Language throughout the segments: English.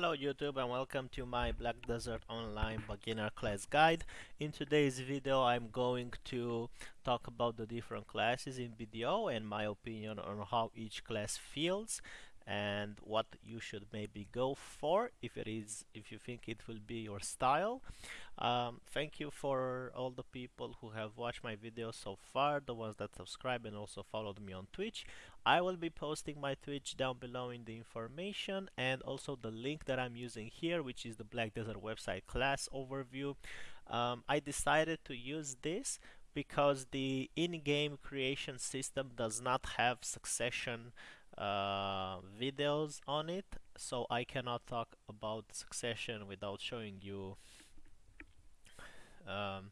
Hello YouTube and welcome to my Black Desert Online beginner class guide. In today's video I'm going to talk about the different classes in BDO and my opinion on how each class feels and what you should maybe go for if it is if you think it will be your style. Um, thank you for all the people who have watched my videos so far the ones that subscribe and also followed me on Twitch. I will be posting my Twitch down below in the information and also the link that I'm using here which is the Black Desert website class overview. Um, I decided to use this because the in-game creation system does not have succession uh, videos on it so I cannot talk about succession without showing you um,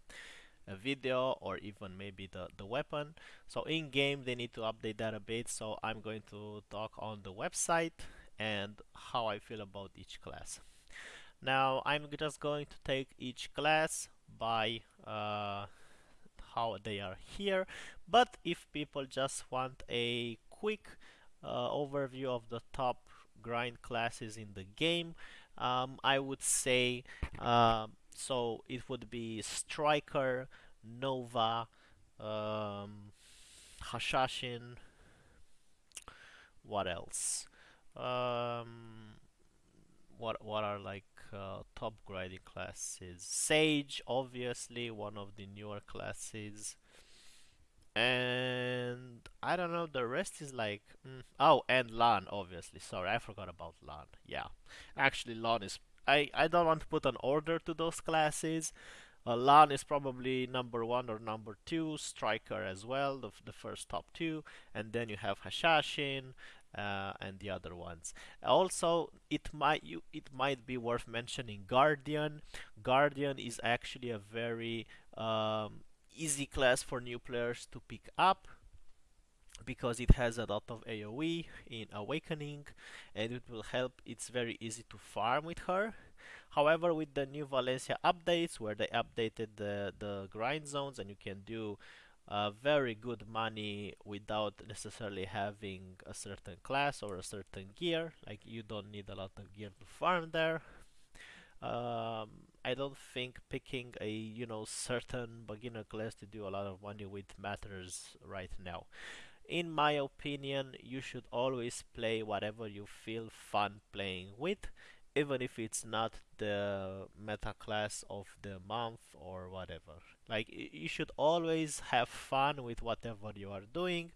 a video or even maybe the, the weapon. So in game they need to update that a bit so I'm going to talk on the website and how I feel about each class. Now I'm just going to take each class by uh, how they are here but if people just want a quick uh, overview of the top grind classes in the game um, I would say uh, so it would be Striker, Nova, um, Hashashin, what else? Um, what what are like uh, top grinding classes? Sage, obviously one of the newer classes and I don't know the rest is like mm, oh and Lahn obviously. Sorry I forgot about Lahn. Yeah. Actually Lahn is I, I don't want to put an order to those classes. Uh, Lahn is probably number one or number two Striker as well the, the first top two. And then you have Hashashin uh, and the other ones. Also, it might you it might be worth mentioning Guardian. Guardian is actually a very um, easy class for new players to pick up because it has a lot of AoE in Awakening and it will help it's very easy to farm with her. However with the new Valencia updates where they updated the, the grind zones and you can do uh, very good money without necessarily having a certain class or a certain gear like you don't need a lot of gear to farm there. Um, I don't think picking a you know certain beginner class to do a lot of money with matters right now. In my opinion, you should always play whatever you feel fun playing with, even if it's not the meta class of the month or whatever. Like you should always have fun with whatever you are doing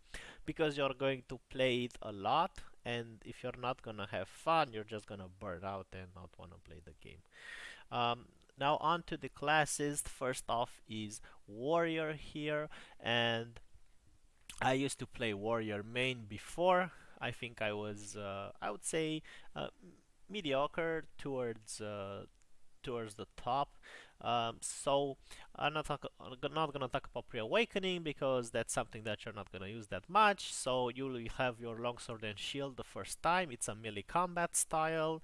because you're going to play it a lot and if you're not gonna have fun you're just gonna burn out and not want to play the game um, now on to the classes first off is warrior here and I used to play warrior main before I think I was uh, I would say uh, mediocre towards uh, towards the top um, so I'm not, talk not gonna talk about pre-awakening because that's something that you're not gonna use that much. So you will have your longsword and shield the first time. It's a melee combat style,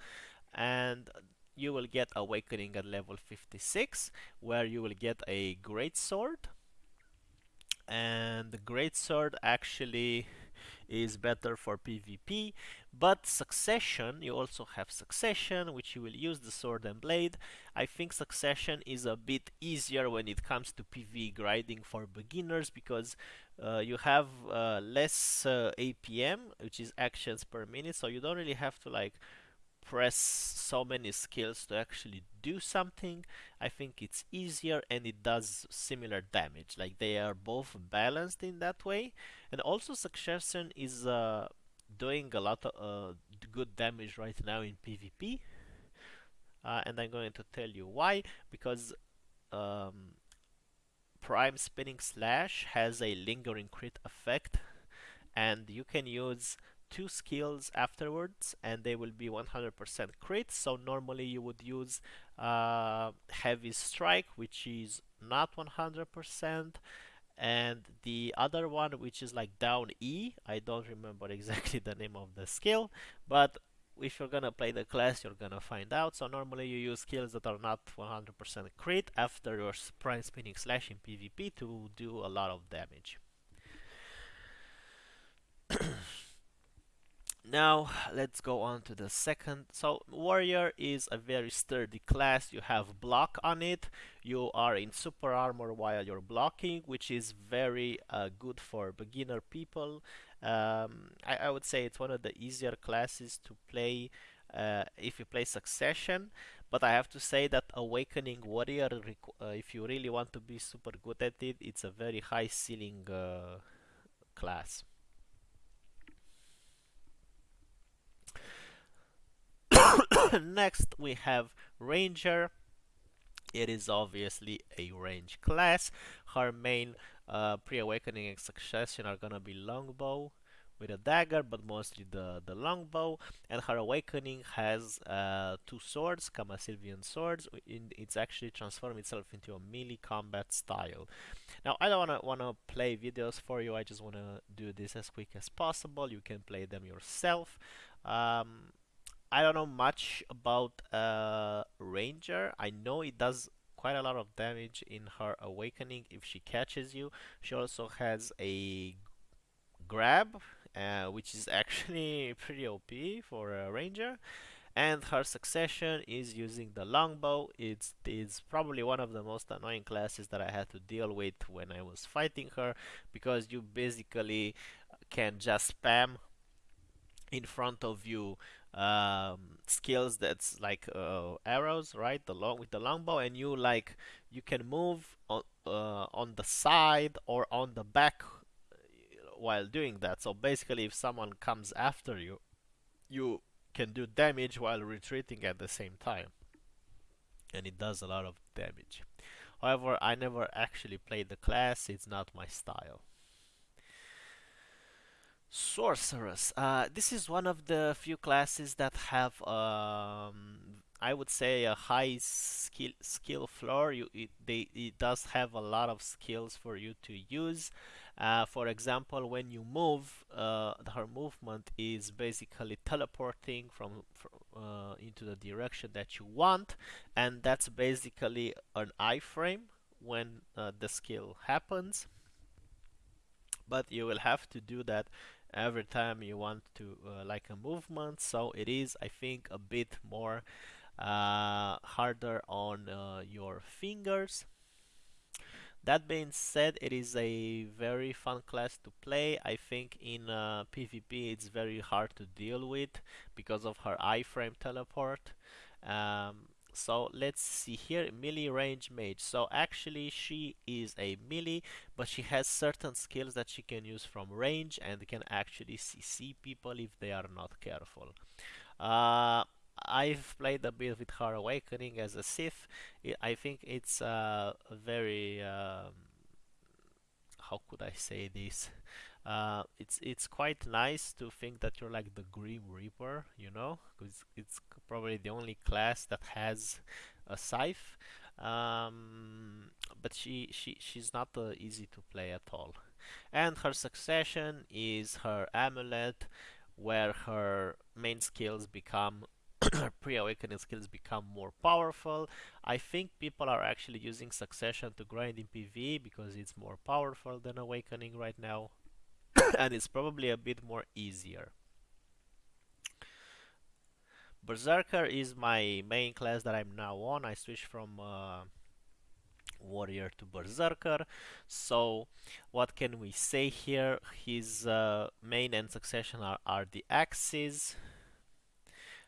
and you will get awakening at level 56, where you will get a great sword. And the great sword actually is better for PvP but succession you also have succession which you will use the sword and blade I think succession is a bit easier when it comes to PV grinding for beginners because uh, you have uh, less uh, APM which is actions per minute so you don't really have to like press so many skills to actually do something I think it's easier and it does similar damage. Like they are both balanced in that way. And also succession is uh, doing a lot of uh, good damage right now in PvP. Uh, and I'm going to tell you why. Because um, prime spinning slash has a lingering crit effect. And you can use two skills afterwards and they will be 100% crit. So normally you would use uh, heavy strike which is not 100% and the other one which is like down E. I don't remember exactly the name of the skill but if you're gonna play the class you're gonna find out. So normally you use skills that are not 100% crit after your prime spinning slash in PvP to do a lot of damage Now let's go on to the second. So warrior is a very sturdy class. You have block on it. You are in super armor while you're blocking, which is very uh, good for beginner people. Um, I, I, would say it's one of the easier classes to play uh, if you play Succession. But I have to say that Awakening Warrior, uh, if you really want to be super good at it, it's a very high ceiling uh, class. Next we have Ranger. It is obviously a range class. Her main uh, pre-awakening and succession are gonna be longbow with a dagger, but mostly the, the longbow. And her awakening has uh, two swords, Kamasilvian swords. In, it's actually transformed itself into a melee combat style. Now, I don't wanna wanna play videos for you. I just wanna do this as quick as possible. You can play them yourself. Um, I don't know much about uh, Ranger. I know it does quite a lot of damage in her awakening if she catches you. She also has a grab, uh, which is actually pretty OP for a Ranger. And her succession is using the longbow. It's, it's probably one of the most annoying classes that I had to deal with when I was fighting her because you basically can just spam in front of you um, skills that's like uh, arrows, right? The long with the longbow, and you like you can move on uh, on the side or on the back uh, while doing that. So basically, if someone comes after you, you can do damage while retreating at the same time, and it does a lot of damage. However, I never actually played the class; it's not my style. Sorceress. Uh, this is one of the few classes that have, um, I would say, a high skill skill floor. You, it, they, it does have a lot of skills for you to use. Uh, for example, when you move, uh, her movement is basically teleporting from, from uh, into the direction that you want, and that's basically an iframe when uh, the skill happens. But you will have to do that every time you want to uh, like a movement. So it is I think a bit more uh, harder on uh, your fingers. That being said it is a very fun class to play. I think in PvP uh, it's very hard to deal with because of her iframe teleport. Um, so let's see here melee range mage. So actually she is a melee but she has certain skills that she can use from range and can actually CC people if they are not careful. Uh, I've played a bit with her awakening as a Sith. I think it's uh, very um, how could I say this uh, it's it's quite nice to think that you're like the Grim Reaper, you know, because it's probably the only class that has a scythe. Um, but she she she's not uh, easy to play at all. And her succession is her amulet, where her main skills become her pre-awakening skills become more powerful. I think people are actually using succession to grind in PvE because it's more powerful than awakening right now. and it's probably a bit more easier. Berserker is my main class that I'm now on. I switched from uh, Warrior to Berserker. So what can we say here? His uh, main and succession are, are the axes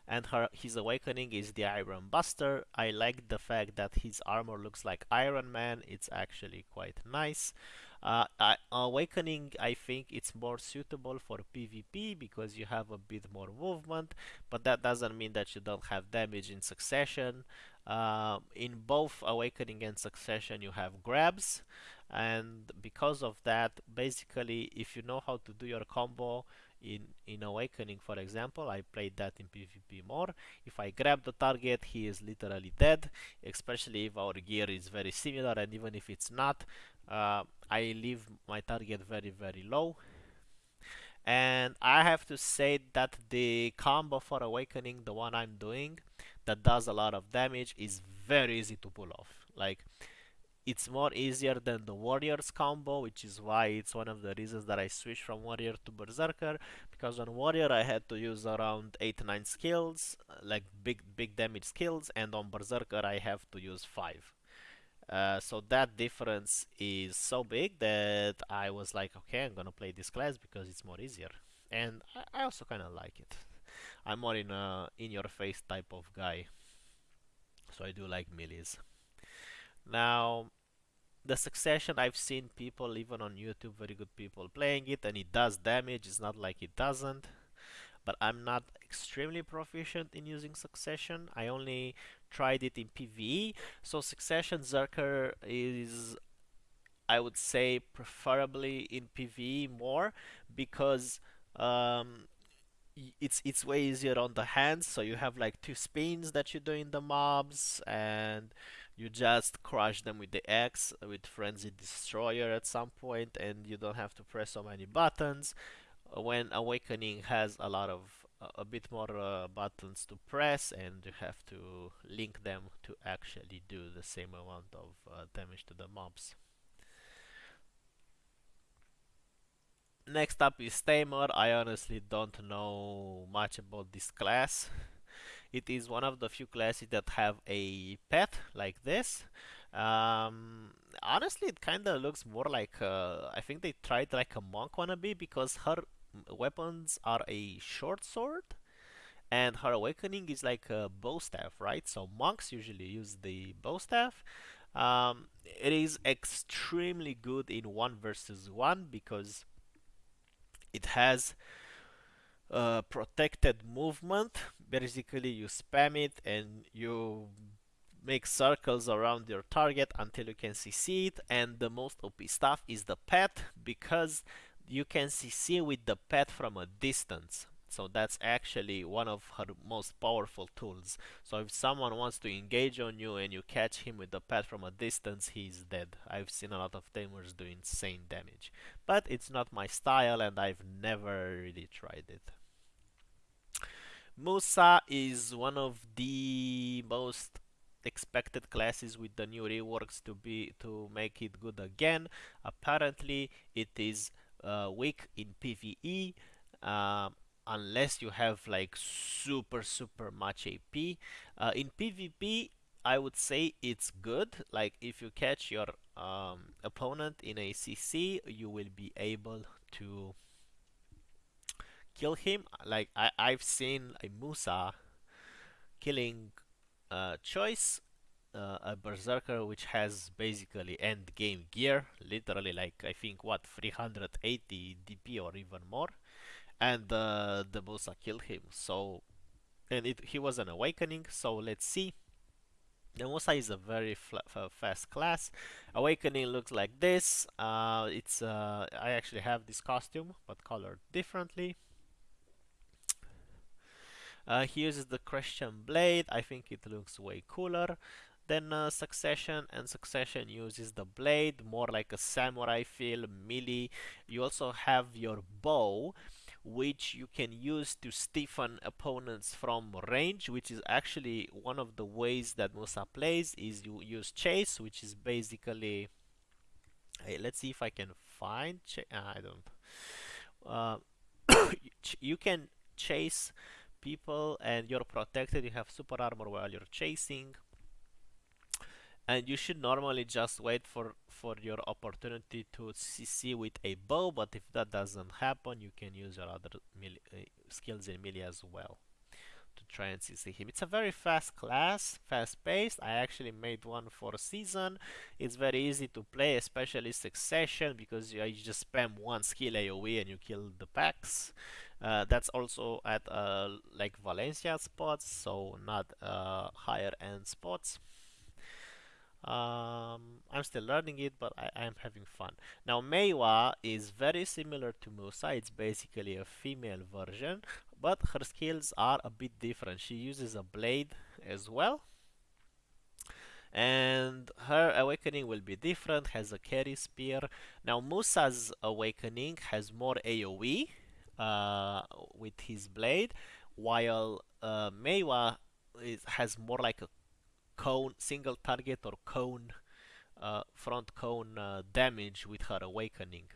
and her his awakening is the Iron Buster. I like the fact that his armor looks like Iron Man. It's actually quite nice. Uh, awakening, I think it's more suitable for PvP because you have a bit more movement, but that doesn't mean that you don't have damage in succession. Uh, in both Awakening and Succession, you have grabs, and because of that, basically, if you know how to do your combo, in in awakening for example i played that in pvp more if i grab the target he is literally dead especially if our gear is very similar and even if it's not uh, i leave my target very very low. And i have to say that the combo for awakening the one i'm doing that does a lot of damage is very easy to pull off. Like it's more easier than the warriors combo which is why it's one of the reasons that I switched from warrior to berserker because on warrior I had to use around 8 9 skills like big big damage skills and on berserker I have to use 5 uh, so that difference is so big that I was like okay I'm gonna play this class because it's more easier. And I, I also kind of like it. I'm more in a in your face type of guy. So I do like melees now the succession I've seen people even on YouTube very good people playing it and it does damage. It's not like it doesn't. But I'm not extremely proficient in using succession. I only tried it in PvE so succession Zerker is I would say preferably in PvE more because um, it's it's way easier on the hands. So you have like two spins that you do in the mobs and you just crush them with the X with Frenzy Destroyer at some point and you don't have to press so many buttons. When Awakening has a lot of a bit more uh, buttons to press and you have to link them to actually do the same amount of uh, damage to the mobs. Next up is Tamer. I honestly don't know much about this class. It is one of the few classes that have a pet like this. Um, honestly, it kind of looks more like uh, I think they tried like a monk wannabe because her weapons are a short sword and her awakening is like a bow staff, right? So monks usually use the bow staff. Um, it is extremely good in one versus one because it has protected movement basically you spam it and you make circles around your target until you can CC it and the most OP stuff is the pet because you can CC with the pet from a distance. So that's actually one of her most powerful tools. So if someone wants to engage on you and you catch him with the pet from a distance he's dead. I've seen a lot of tamers do insane damage. But it's not my style and I've never really tried it. Musa is one of the most expected classes with the new reworks to be to make it good again. Apparently, it is uh, weak in PVE uh, unless you have like super super much AP. Uh, in PvP, I would say it's good. Like if you catch your um, opponent in a CC, you will be able to kill him. Like I, I've seen a Musa killing uh, Choice, uh, a Berserker which has basically end game gear, literally like I think what 380 DP or even more, and uh, the Musa killed him. So, and it, he was an awakening. So let's see. The Musa is a very fast class. Awakening looks like this. Uh, it's uh, I actually have this costume, but colored differently. Uh, he uses the Crescent Blade. I think it looks way cooler than uh, Succession and Succession uses the blade more like a samurai feel melee. You also have your bow which you can use to stiffen opponents from range which is actually one of the ways that Musa plays is you use chase which is basically hey, let's see if I can find uh, I don't uh, you can chase people and you're protected you have super armor while you're chasing and you should normally just wait for for your opportunity to CC with a bow but if that doesn't happen you can use your other uh, skills in melee as well to try and CC him. It's a very fast class, fast paced. I actually made one for a season. It's very easy to play, especially Succession, because you, you just spam one skill AoE and you kill the packs. Uh, that's also at uh, like Valencia spots, so not uh, higher end spots. Um, I'm still learning it, but I, am having fun. Now, Maehwa is very similar to Musa. It's basically a female version, but her skills are a bit different. She uses a blade as well. And her awakening will be different, has a Kerispear. Now, Musa's awakening has more AoE, uh, with his blade, while uh, Maehwa is, has more like a cone, single target or cone uh, front cone uh, damage with her awakening.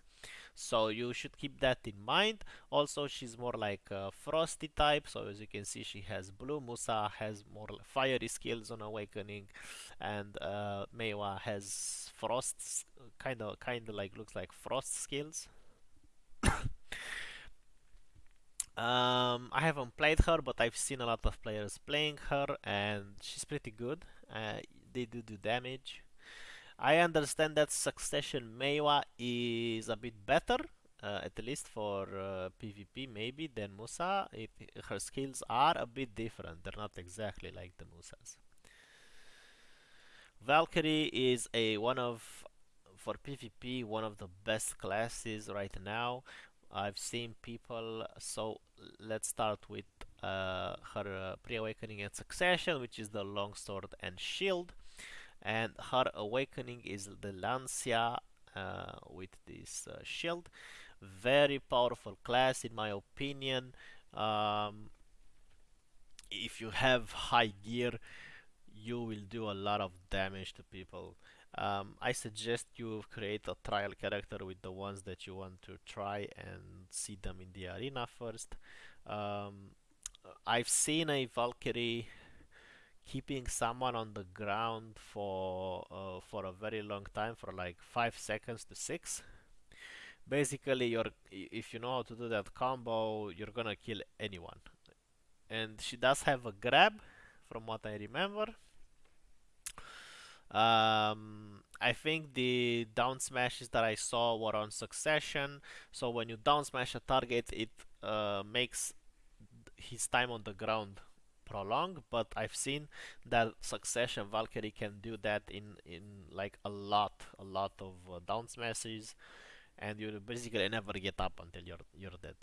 So you should keep that in mind. Also she's more like a frosty type. So as you can see she has blue musa has more fiery skills on awakening and uh, Maehwa has frost kind of kind of like looks like frost skills. Um, I haven't played her but I've seen a lot of players playing her and she's pretty good uh, they do do damage I understand that Succession Maehwa is a bit better, uh, at least for uh, PvP maybe, than Musa. It, her skills are a bit different, they're not exactly like the Musa's. Valkyrie is a one of, for PvP, one of the best classes right now. I've seen people, so let's start with uh, her uh, pre-awakening and succession, which is the longsword and shield. And her awakening is the Lancia uh, with this uh, shield. Very powerful class in my opinion. Um, if you have high gear you will do a lot of damage to people. Um, I suggest you create a trial character with the ones that you want to try and see them in the arena first. Um, I've seen a Valkyrie keeping someone on the ground for uh, for a very long time for like five seconds to six. Basically you're if you know how to do that combo you're gonna kill anyone. And she does have a grab from what I remember. Um, I think the down smashes that I saw were on succession. So when you down smash a target it uh, makes his time on the ground prolong but I've seen that Succession Valkyrie can do that in in like a lot a lot of uh, down smashes and you basically never get up until you're you're dead.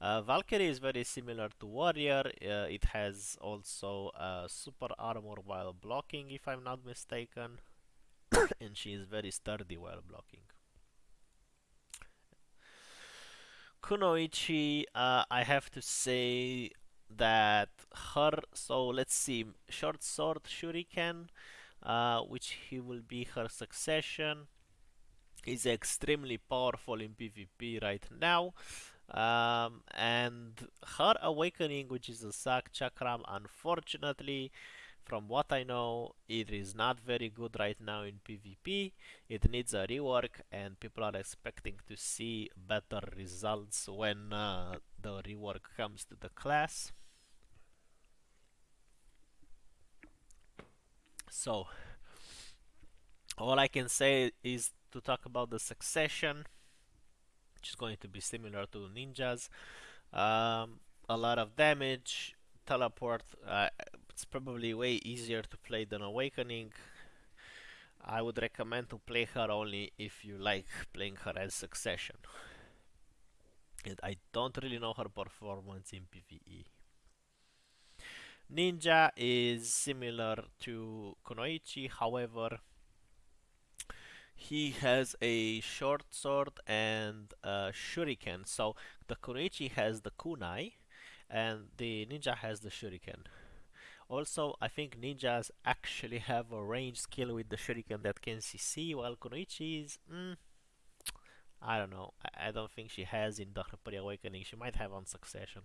Uh, Valkyrie is very similar to Warrior. Uh, it has also uh, super armor while blocking if I'm not mistaken. And she is very sturdy while blocking Kunoichi, uh, I have to say that her, so let's see, short sword shuriken, uh, which he will be her succession, is extremely powerful in PvP right now. Um, and her awakening, which is a Sah Chakram, unfortunately, from what I know, it is not very good right now in PvP. It needs a rework and people are expecting to see better results when uh, the rework comes to the class. So, all I can say is to talk about the succession, which is going to be similar to ninjas. Um, a lot of damage, teleport, uh, it's probably way easier to play than Awakening. I would recommend to play her only if you like playing her as Succession. And I don't really know her performance in PvE. Ninja is similar to Kunoichi, however, he has a short sword and a shuriken. So the Kunoichi has the kunai and the ninja has the shuriken. Also, I think ninjas actually have a range skill with the shuriken that can CC, while Kunoichi is... Mm, I don't know. I, I, don't think she has in the Awakening. She might have on Succession.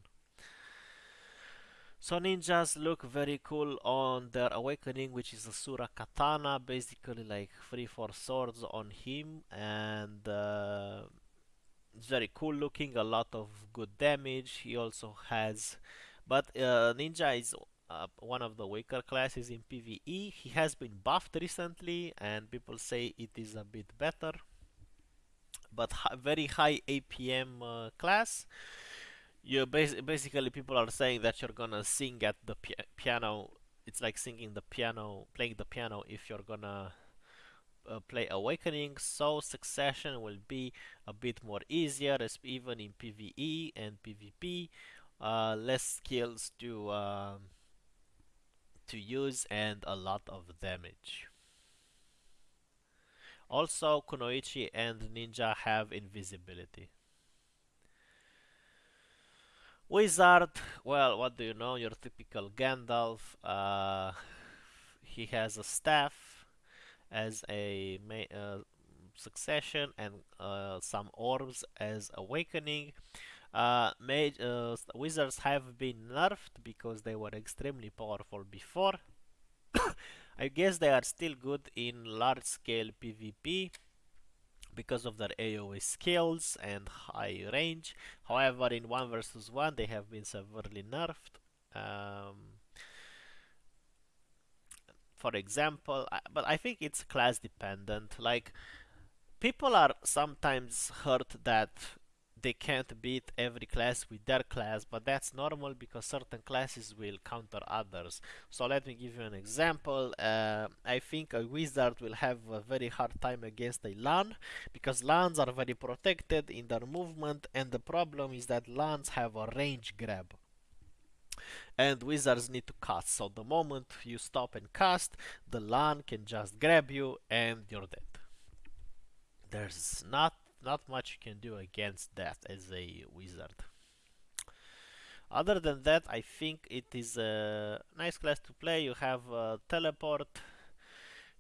So ninjas look very cool on their awakening, which is a Sura Katana, basically like 3-4 swords on him, and uh, it's very cool looking, a lot of good damage. He also has, but uh, ninja is uh, one of the weaker classes in PvE. He has been buffed recently and people say it is a bit better. But very high APM uh, class. You bas basically people are saying that you're gonna sing at the pi piano. It's like singing the piano, playing the piano if you're gonna uh, play Awakening. So Succession will be a bit more easier, as even in PvE and PvP. Uh, less skills to um, to use and a lot of damage. Also, Kunoichi and Ninja have invisibility. Wizard, well, what do you know? Your typical Gandalf. Uh, he has a staff as a uh, succession and uh, some orbs as awakening. Uh, uh, wizards have been nerfed because they were extremely powerful before. I guess they are still good in large scale PvP because of their AoE skills and high range. However, in 1 versus 1 they have been severely nerfed. Um, for example, but I think it's class dependent. Like, people are sometimes hurt that they can't beat every class with their class, but that's normal because certain classes will counter others. So let me give you an example. Uh, I think a wizard will have a very hard time against a Lahn because Lahns are very protected in their movement and the problem is that Lahns have a range grab and wizards need to cast so the moment you stop and cast the Lahn can just grab you and you're dead there's not not much you can do against that as a wizard other than that I think it is a nice class to play you have teleport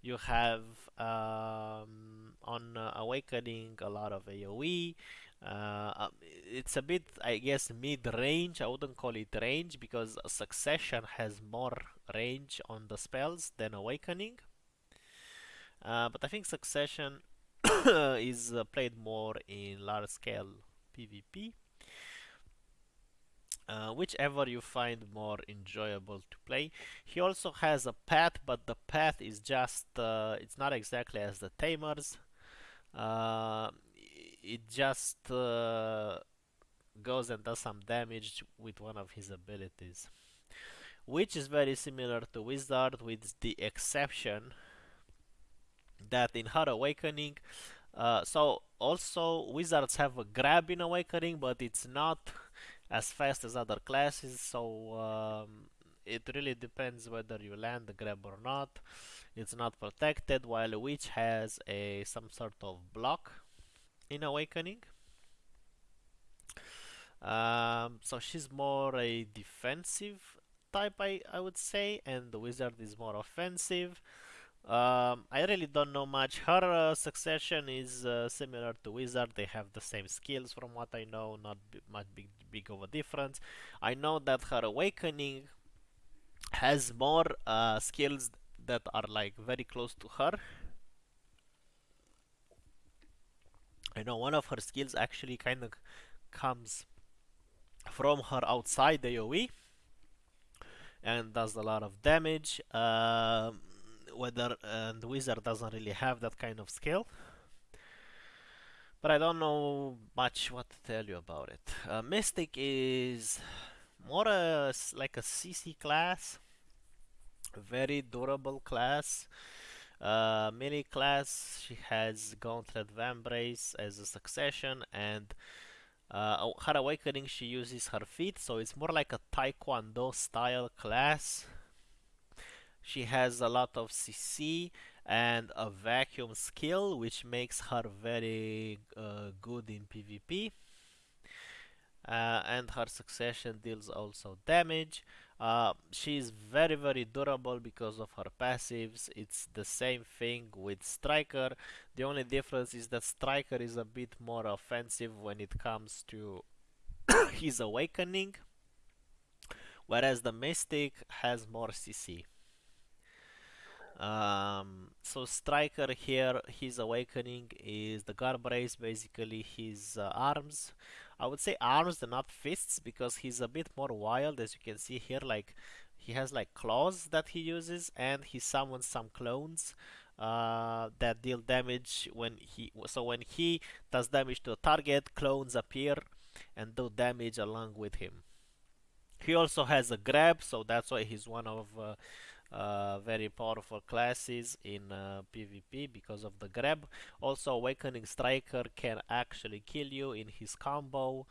you have um, on uh, awakening a lot of AoE uh, um, it's a bit, I guess, mid-range. I wouldn't call it range because Succession has more range on the spells than Awakening. Uh, but I think Succession is uh, played more in large-scale PvP. Uh, whichever you find more enjoyable to play. He also has a path, but the path is just, uh, it's not exactly as the Tamers. Uh, it just uh, goes and does some damage with one of his abilities which is very similar to Wizard with the exception that in her awakening uh, so also wizards have a grab in awakening but it's not as fast as other classes so um, it really depends whether you land the grab or not it's not protected while a witch has a some sort of block in Awakening. Um, so she's more a defensive type, I, I would say, and the wizard is more offensive. Um, I really don't know much. Her uh, succession is uh, similar to wizard. They have the same skills, from what I know. Not much big, big of a difference. I know that her awakening has more uh, skills that are like very close to her I know one of her skills actually kind of comes from her outside AoE and does a lot of damage. Uh, whether and Wizard doesn't really have that kind of skill. But I don't know much what to tell you about it. Uh, Mystic is more like a CC class, very durable class. Uh, melee class, she has Gauntlet Vambrace as a succession and uh, her awakening she uses her feet so it's more like a taekwondo style class she has a lot of cc and a vacuum skill which makes her very uh, good in pvp uh, and her succession deals also damage uh, is very very durable because of her passives. It's the same thing with Striker. The only difference is that Striker is a bit more offensive when it comes to his awakening, whereas the Mystic has more CC. Um, so Striker here, his awakening is the Gardbrace, basically his uh, arms. I would say arms and not fists because he's a bit more wild as you can see here like he has like claws that he uses and he summons some clones uh, that deal damage when he so when he does damage to a target clones appear and do damage along with him he also has a grab so that's why he's one of uh, uh, very powerful classes in uh, PvP because of the grab. Also, Awakening Striker can actually kill you in his combo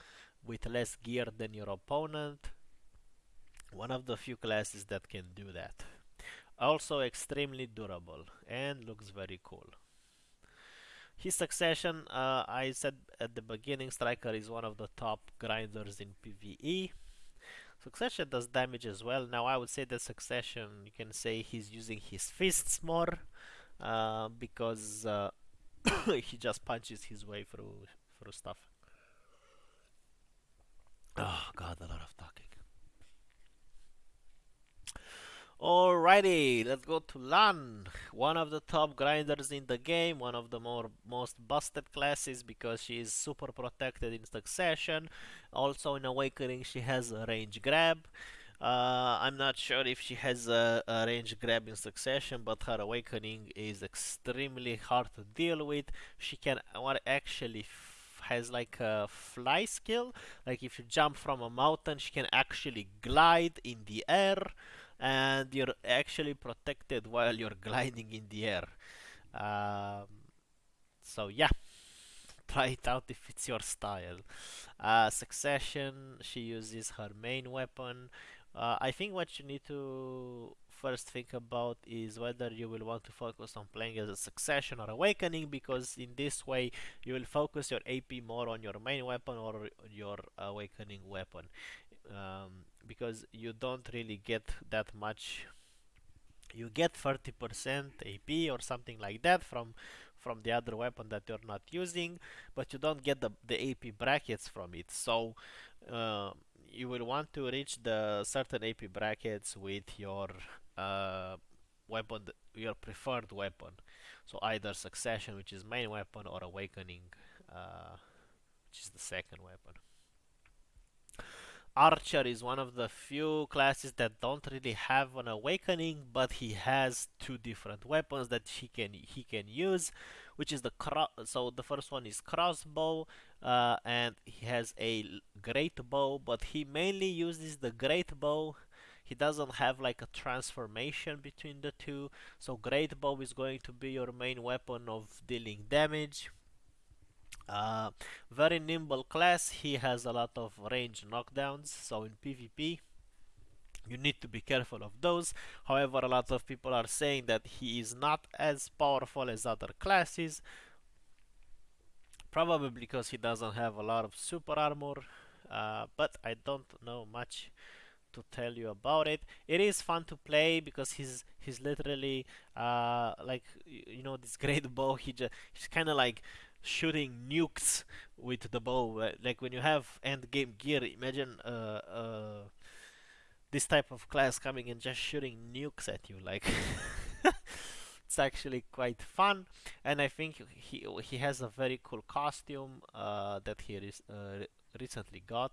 with less gear than your opponent. One of the few classes that can do that. Also extremely durable and looks very cool. His succession, uh, I said at the beginning, Striker is one of the top grinders in PvE. Succession does damage as well. Now I would say that Succession, you can say he's using his fists more uh, because uh, he just punches his way through through stuff. Oh god, a lot of talking. Alrighty, let's go to Lahn, one of the top grinders in the game, one of the more most busted classes because she is super protected in succession. Also in Awakening she has a range grab. Uh, I'm not sure if she has a, a, range grab in succession, but her awakening is extremely hard to deal with. She can what actually has like a fly skill, like if you jump from a mountain, she can actually glide in the air and you're actually protected while you're gliding in the air. Um, so yeah, try it out if it's your style. Uh, succession, she uses her main weapon. Uh, I think what you need to first think about is whether you will want to focus on playing as a succession or awakening because in this way you will focus your AP more on your main weapon or your awakening weapon um, because you don't really get that much you get 30% AP or something like that from from the other weapon that you're not using but you don't get the, the AP brackets from it. So uh, you will want to reach the certain AP brackets with your uh, weapon your preferred weapon. So either succession which is main weapon or awakening uh, which is the second weapon Archer is one of the few classes that don't really have an awakening, but he has two different weapons that he can he can use, which is the so the first one is crossbow, uh, and he has a great bow, but he mainly uses the great bow. He doesn't have like a transformation between the two, so great bow is going to be your main weapon of dealing damage uh, very nimble class, he has a lot of range knockdowns, so in PvP you need to be careful of those. However, a lot of people are saying that he is not as powerful as other classes, probably because he doesn't have a lot of super armor, uh, but I don't know much to tell you about it. It is fun to play because he's he's literally uh, like you know this great bow. He just he's kind of like shooting nukes with the bow. Like when you have end game gear, imagine uh, uh, this type of class coming and just shooting nukes at you. Like it's actually quite fun, and I think he he has a very cool costume uh, that he re uh, recently got.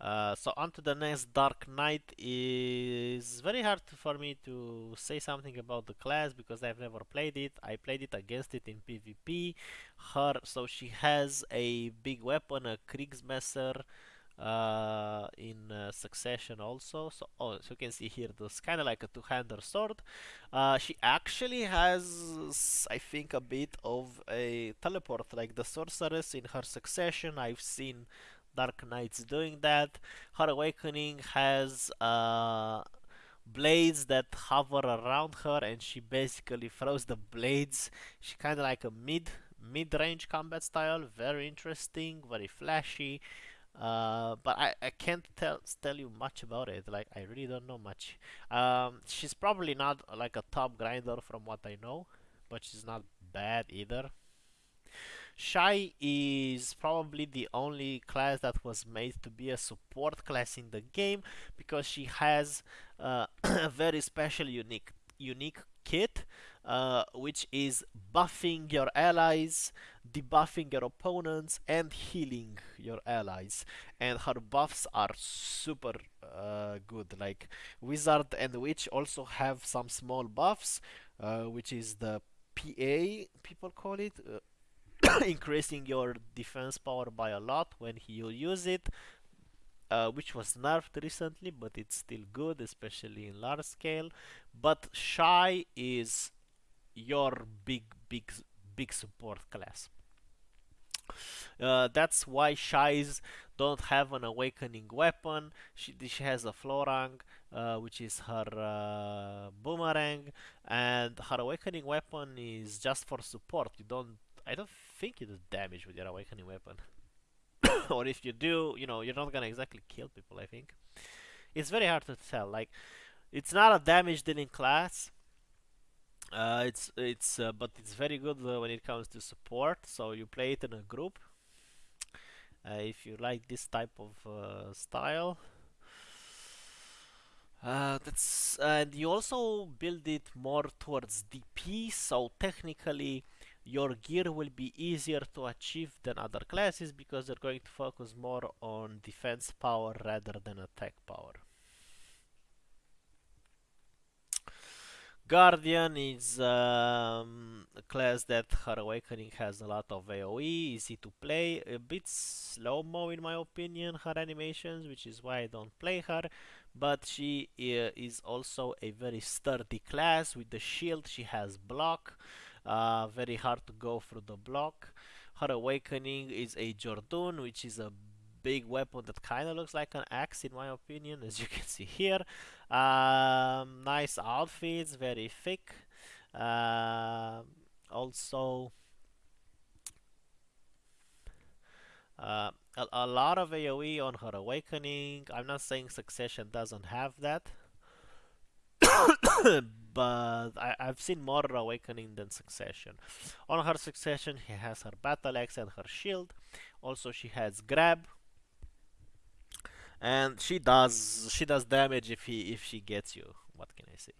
Uh, so on to the next Dark Knight is very hard for me to say something about the class because I've never played it. I played it against it in PvP. Her so she has a big weapon, a Kriegsmesser uh, in uh, succession also. So, oh, so you can see here, this kind of like a two-hander sword. Uh, she actually has, I think, a bit of a teleport, like the sorceress in her succession. I've seen Dark Knights doing that. Her Awakening has uh, blades that hover around her and she basically throws the blades. She kind of like a mid mid-range combat style. Very interesting, very flashy. Uh, but I, I can't tell tell you much about it. Like I really don't know much. Um, she's probably not like a top grinder from what I know, but she's not bad either. Shai is probably the only class that was made to be a support class in the game because she has uh, a very special unique unique kit uh, which is buffing your allies, debuffing your opponents, and healing your allies. And her buffs are super uh, good. Like Wizard and Witch also have some small buffs, uh, which is the PA people call it. Increasing your defense power by a lot when you use it uh, which was nerfed recently but it's still good especially in large scale but Shai is your big big big support class uh, that's why Shais don't have an awakening weapon. She, she has a Florang, uh, which is her uh, boomerang, and her awakening weapon is just for support. You don't, I don't think you do damage with your awakening weapon. or if you do, you know, you're not gonna exactly kill people. I think it's very hard to tell. Like, it's not a damage dealing class. Uh, it's it's uh, but it's very good uh, when it comes to support. So you play it in a group. Uh, if you like this type of uh, style. Uh, that's and you also build it more towards DP, so technically your gear will be easier to achieve than other classes because they're going to focus more on defense power rather than attack power. Guardian is um, a class that her awakening has a lot of AoE, easy to play, a bit slow-mo in my opinion, her animations, which is why I don't play her, but she uh, is also a very sturdy class with the shield, she has block, uh, very hard to go through the block. Her awakening is a Jordun, which is a big weapon that kind of looks like an axe in my opinion, as you can see here. Um, nice outfits, very thick. Uh, also, uh, a, a, lot of AoE on her awakening. I'm not saying Succession doesn't have that, but I, have seen more Awakening than Succession. On her Succession, he has her Battle Axe and her Shield. Also, she has Grab, and she does she does damage if he if she gets you. What can I say?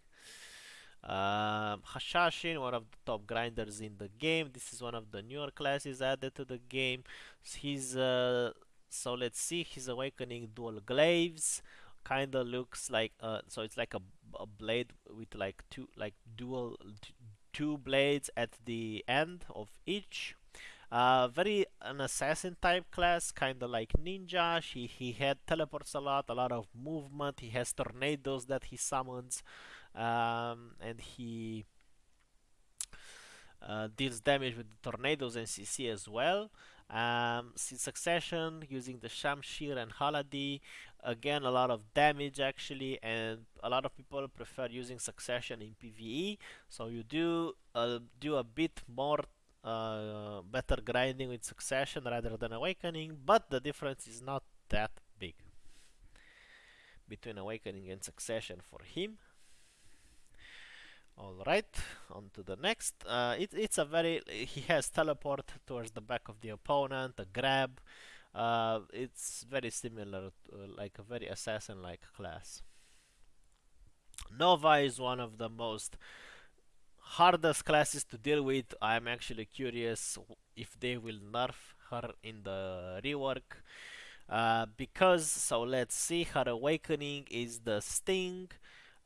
Um, Hashashin, one of the top grinders in the game. This is one of the newer classes added to the game. He's uh, so let's see. His awakening dual glaives kind of looks like uh, so it's like a, a blade with like two like dual two blades at the end of each. Uh, very an assassin type class kind of like ninja. He, he had teleports a lot a lot of movement. He has tornadoes that he summons um, and he uh, deals damage with the tornadoes and CC as well um, Succession using the Shamshir and Haladi. Again a lot of damage actually and a lot of people prefer using Succession in PvE so you do uh, do a bit more uh, better grinding with Succession rather than Awakening but the difference is not that big between Awakening and Succession for him Alright, on to the next. Uh, it, it's a very... He has teleport towards the back of the opponent, a grab. Uh, it's very similar, to, uh, like a very assassin-like class. Nova is one of the most hardest classes to deal with. I'm actually curious if they will nerf her in the rework. Uh, because, so let's see, her awakening is the Sting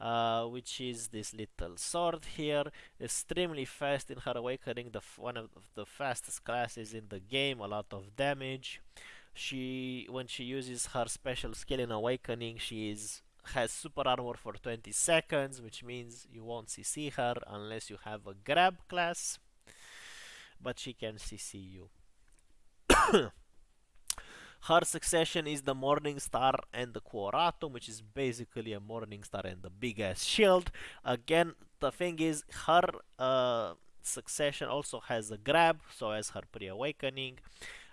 uh, which is this little sword here extremely fast in her awakening the one of the fastest classes in the game a lot of damage. She when she uses her special skill in awakening she is has super armor for 20 seconds which means you won't CC her unless you have a grab class but she can CC you her succession is the Morning Star and the Quoratum, which is basically a Morning Star and the big ass shield. Again, the thing is, her uh, succession also has a grab, so as her pre-awakening.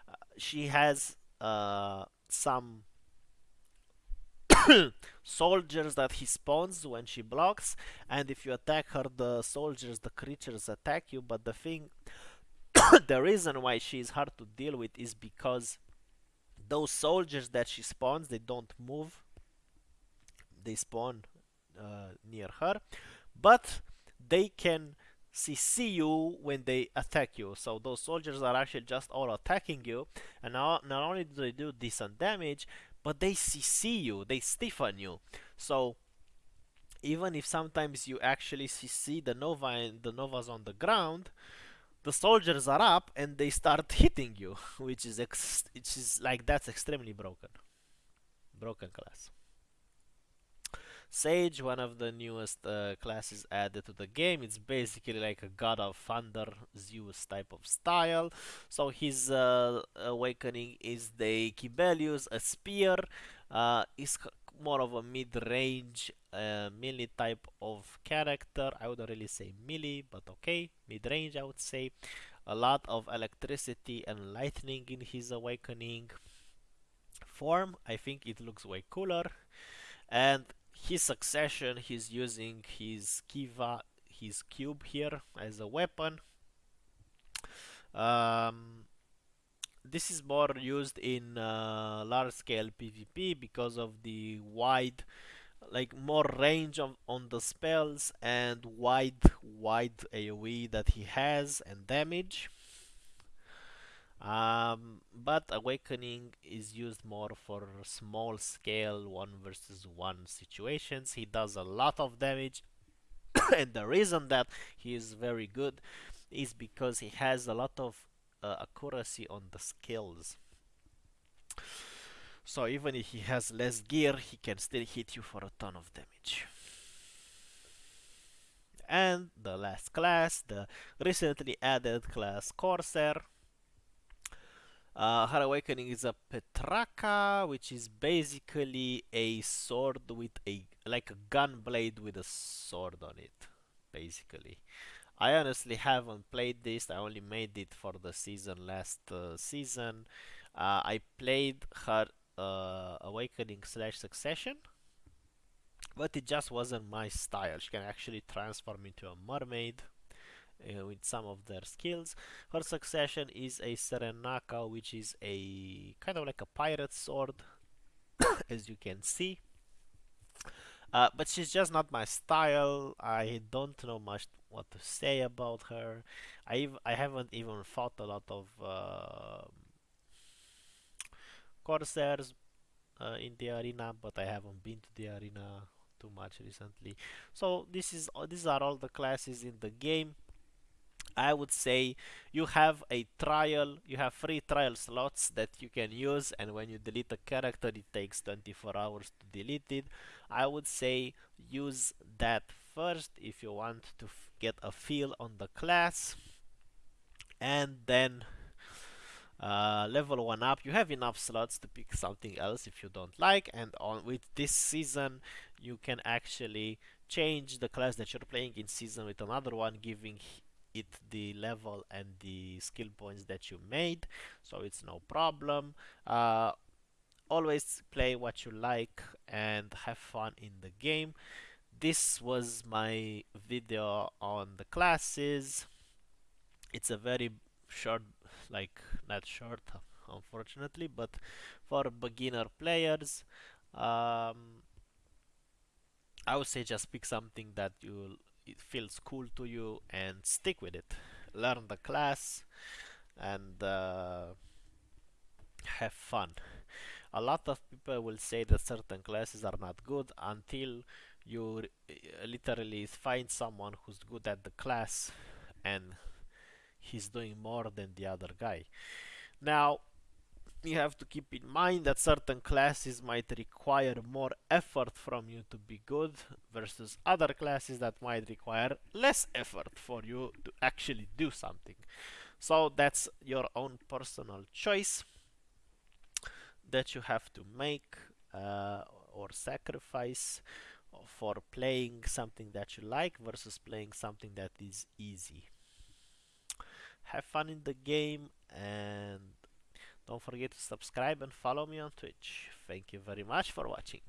Uh, she has uh, some soldiers that he spawns when she blocks, and if you attack her, the soldiers, the creatures attack you. But the thing, the reason why she is hard to deal with is because those soldiers that she spawns they don't move. They spawn uh, near her. But they can CC you when they attack you. So those soldiers are actually just all attacking you. And not only do they do decent damage but they CC you. They stiffen you. So even if sometimes you actually CC the Nova and the Nova's on the ground the soldiers are up and they start hitting you, which is which is like that's extremely broken. Broken class. Sage, one of the newest uh, classes added to the game. It's basically like a god of thunder, Zeus type of style. So his uh, awakening is the Kibelius, a spear. Uh, is more of a mid-range uh, melee type of character. I wouldn't really say melee, but okay, mid-range I would say. A lot of electricity and lightning in his awakening. form. I think it looks way cooler. And his succession, he's using his Kyve, his cube here as a weapon. Um, this is more used in uh, large scale PvP because of the wide like more range of, on the spells and wide wide AoE that he has and damage. Um, but awakening is used more for small scale one versus one situations. He does a lot of damage. And the reason that he is very good is because he has a lot of accuracy on the skills so even if he has less gear, he can still hit you for a ton of damage. And the last class, the recently added class Corsair. Uh, her awakening is a Patraca, which is basically a sword with a like a gun blade with a sword on it, basically. I honestly haven't played this. I only made it for the season last uh, season. Uh, I played her uh, Awakening slash Succession, but it just wasn't my style. She can actually transform into a mermaid uh, with some of their skills. Her Succession is a Serenaca, which is a kind of like a pirate sword, as you can see. Uh, but she's just not my style. I don't know much what to say about her. I I haven't even fought a lot of uh, Corsairs uh, in the arena, but I haven't been to the arena too much recently. So this is these are all the classes in the game. I would say you have a trial, you have free trial slots that you can use and when you delete a character it takes 24 hours to delete it. I would say use that first if you want to get a feel on the class and then uh, level 1 up you have enough slots to pick something else if you don't like and on with this season you can actually change the class that you're playing in season with another one giving it the level and the skill points that you made so it's no problem. Uh, always play what you like and have fun in the game. This was my video on the classes. It's a very short like not short unfortunately but for beginner players um, I would say just pick something that you it feels cool to you and stick with it learn the class and uh, have fun a lot of people will say that certain classes are not good until you literally find someone who's good at the class and he's doing more than the other guy. Now, you have to keep in mind that certain classes might require more effort from you to be good versus other classes that might require less effort for you to actually do something. So that's your own personal choice that you have to make uh, or sacrifice for playing something that you like versus playing something that is easy have fun in the game and don't forget to subscribe and follow me on Twitch. Thank you very much for watching.